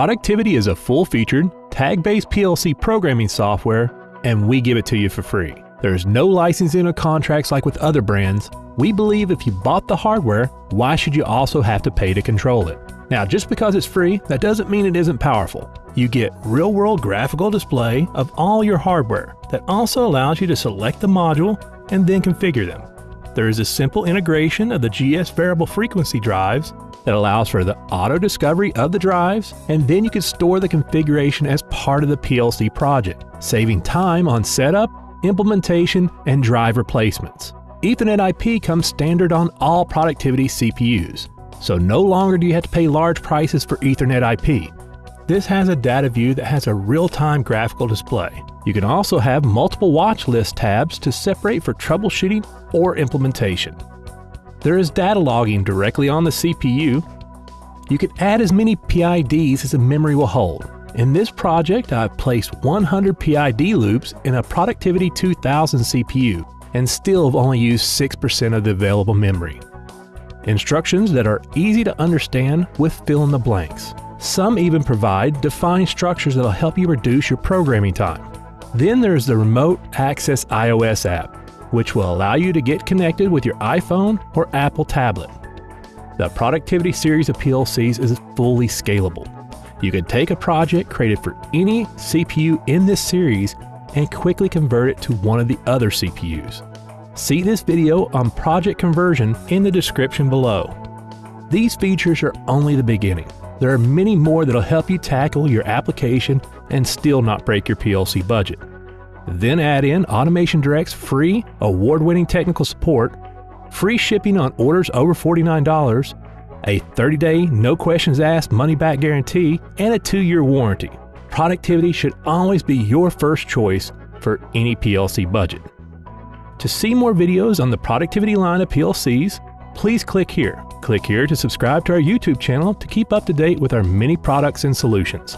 Productivity is a full-featured, tag-based PLC programming software, and we give it to you for free. There's no licensing or contracts like with other brands. We believe if you bought the hardware, why should you also have to pay to control it? Now, just because it's free, that doesn't mean it isn't powerful. You get real-world graphical display of all your hardware that also allows you to select the module and then configure them. There is a simple integration of the GS variable frequency drives that allows for the auto discovery of the drives, and then you can store the configuration as part of the PLC project, saving time on setup, implementation, and drive replacements. Ethernet IP comes standard on all productivity CPUs, so no longer do you have to pay large prices for Ethernet IP. This has a data view that has a real-time graphical display. You can also have multiple watch list tabs to separate for troubleshooting or implementation. There is data logging directly on the CPU. You can add as many PIDs as the memory will hold. In this project, I've placed 100 PID loops in a Productivity 2000 CPU and still have only used 6% of the available memory. Instructions that are easy to understand with fill in the blanks. Some even provide defined structures that'll help you reduce your programming time. Then there's the Remote Access iOS app which will allow you to get connected with your iPhone or Apple tablet. The Productivity series of PLCs is fully scalable. You can take a project created for any CPU in this series and quickly convert it to one of the other CPUs. See this video on project conversion in the description below. These features are only the beginning. There are many more that'll help you tackle your application and still not break your PLC budget. Then add in Automation Direct's free, award winning technical support, free shipping on orders over $49, a 30 day, no questions asked money back guarantee, and a two year warranty. Productivity should always be your first choice for any PLC budget. To see more videos on the productivity line of PLCs, please click here. Click here to subscribe to our YouTube channel to keep up to date with our many products and solutions.